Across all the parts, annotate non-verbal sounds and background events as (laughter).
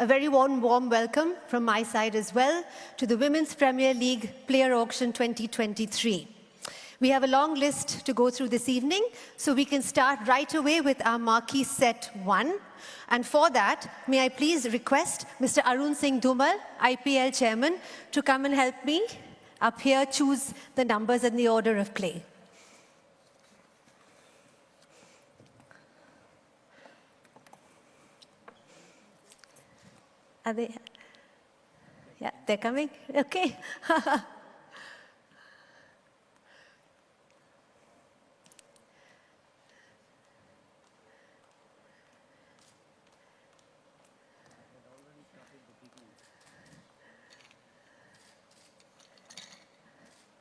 A very warm, warm welcome from my side as well to the Women's Premier League Player Auction 2023. We have a long list to go through this evening, so we can start right away with our marquee set one. And for that, may I please request Mr. Arun Singh Dhumal, IPL Chairman, to come and help me up here choose the numbers in the order of play. Are they? Yeah, they're coming? Okay. (laughs)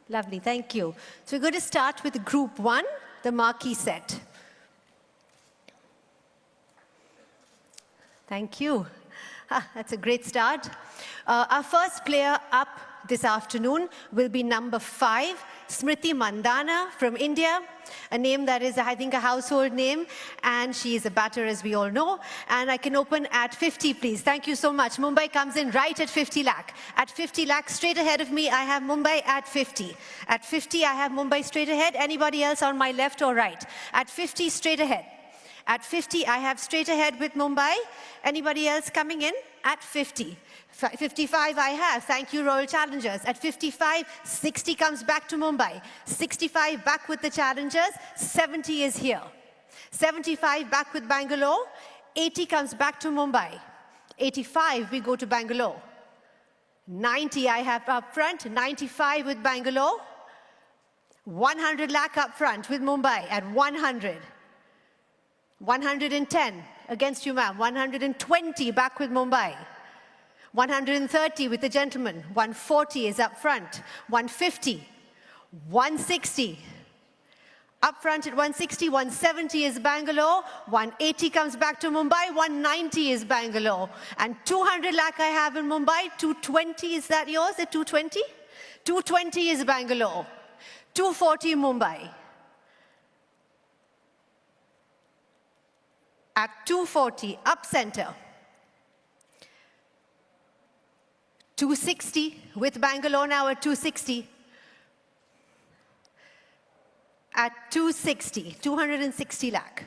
Lovely, thank you. So we're going to start with group one, the marquee set. Thank you. (laughs) That's a great start. Uh, our first player up this afternoon will be number five, Smriti Mandhana from India, a name that is, I think, a household name, and she is a batter, as we all know. And I can open at 50, please. Thank you so much. Mumbai comes in right at 50 lakh. At 50 lakh, straight ahead of me, I have Mumbai at 50. At 50, I have Mumbai straight ahead. Anybody else on my left or right? At 50, straight ahead. At 50, I have straight ahead with Mumbai. Anybody else coming in? At 50. 55 I have, thank you Royal Challengers. At 55, 60 comes back to Mumbai. 65 back with the Challengers, 70 is here. 75 back with Bangalore, 80 comes back to Mumbai. 85 we go to Bangalore. 90 I have up front, 95 with Bangalore. 100 lakh up front with Mumbai at 100. 110 against you, ma'am. 120 back with Mumbai. 130 with the gentleman. 140 is up front. 150. 160. Up front at 160, 170 is Bangalore, 180 comes back to Mumbai, 190 is Bangalore. And 200 lakh I have in Mumbai, 220, is that yours at 220? 220 is Bangalore, 240 Mumbai. At 240, up center. 260 with Bangalore now at 260. At 260, 260 lakh.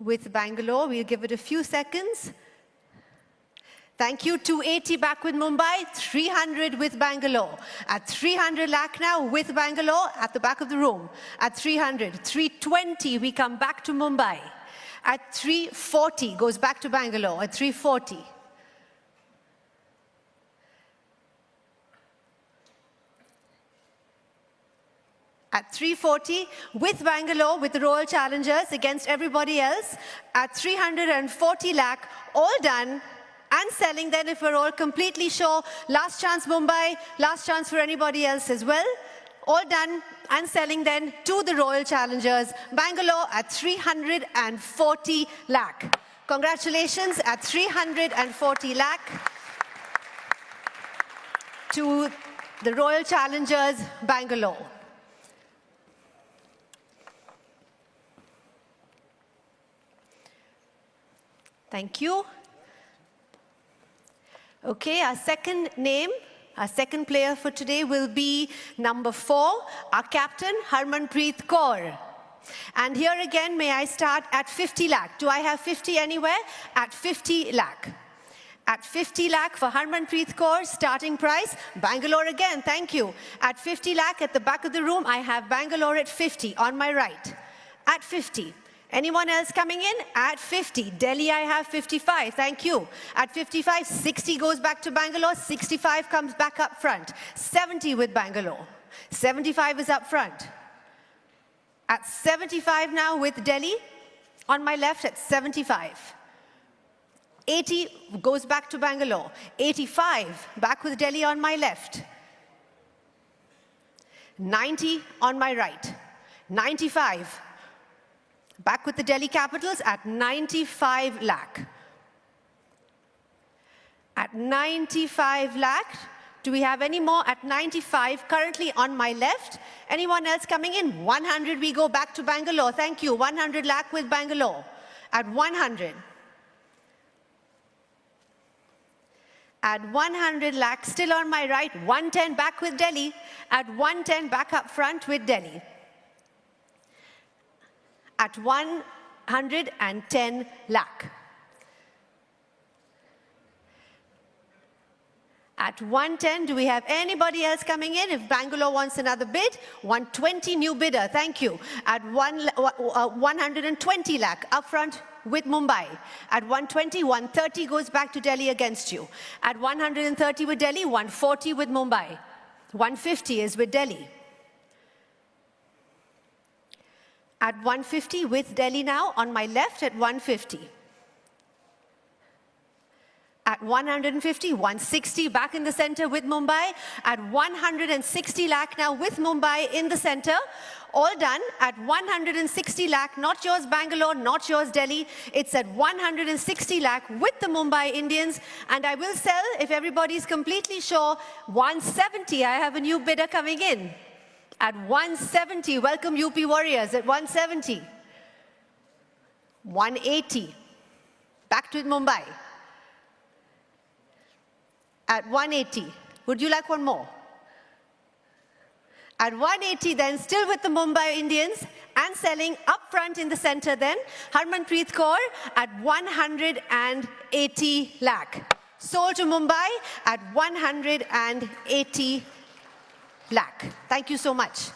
With Bangalore, we'll give it a few seconds. Thank you. 280 back with Mumbai, 300 with Bangalore. At 300 lakh now with Bangalore at the back of the room. At 300, 320 we come back to Mumbai. At 340 goes back to Bangalore at 340. At 340 with Bangalore with the Royal Challengers against everybody else at 340 lakh all done and selling then if we're all completely sure. Last chance Mumbai, last chance for anybody else as well. All done and selling then to the Royal Challengers, Bangalore at 340 lakh. Congratulations at 340 lakh to the Royal Challengers, Bangalore. Thank you. Okay, our second name, our second player for today will be number four, our captain, Harmanpreet Kaur. And here again, may I start at 50 lakh. Do I have 50 anywhere? At 50 lakh. At 50 lakh for Harmanpreet Kaur, starting price. Bangalore again, thank you. At 50 lakh at the back of the room, I have Bangalore at 50 on my right. At 50. Anyone else coming in? At 50. Delhi, I have 55. Thank you. At 55, 60 goes back to Bangalore. 65 comes back up front. 70 with Bangalore. 75 is up front. At 75 now with Delhi. On my left at 75. 80 goes back to Bangalore. 85 back with Delhi on my left. 90 on my right. 95 Back with the Delhi Capitals at 95 lakh. At 95 lakh, do we have any more at 95 currently on my left? Anyone else coming in? 100, we go back to Bangalore. Thank you. 100 lakh with Bangalore at 100. At 100 lakh, still on my right, 110 back with Delhi. At 110 back up front with Delhi. At 110 lakh. At 110, do we have anybody else coming in? If Bangalore wants another bid, 120 new bidder, thank you. At one, uh, 120 lakh, upfront with Mumbai. At 120, 130 goes back to Delhi against you. At 130 with Delhi, 140 with Mumbai. 150 is with Delhi. At 150 with Delhi now, on my left at 150 at 150, 160 back in the center with Mumbai, at 160 lakh now with Mumbai in the center, all done at 160 lakh, not yours Bangalore, not yours Delhi, it's at 160 lakh with the Mumbai Indians, and I will sell, if everybody's completely sure, 170, I have a new bidder coming in. At 170, welcome UP Warriors at 170. 180, back to Mumbai at 180. Would you like one more? At 180 then, still with the Mumbai Indians and selling up front in the center then, Harmanpreet Kaur at 180 lakh. Sold to Mumbai at 180 lakh. Thank you so much.